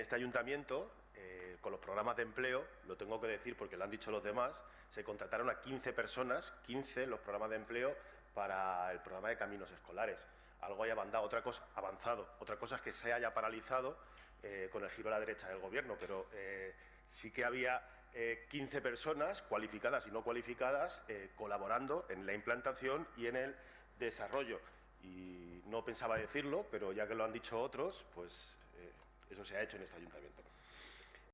en este ayuntamiento, eh, con los programas de empleo, lo tengo que decir porque lo han dicho los demás, se contrataron a 15 personas, 15 los programas de empleo para el programa de caminos escolares. Algo haya avanzado, otra cosa, avanzado. Otra cosa es que se haya paralizado eh, con el giro a la derecha del Gobierno, pero eh, sí que había 15 personas cualificadas y no cualificadas colaborando en la implantación y en el desarrollo. Y no pensaba decirlo, pero ya que lo han dicho otros, pues eso se ha hecho en este ayuntamiento.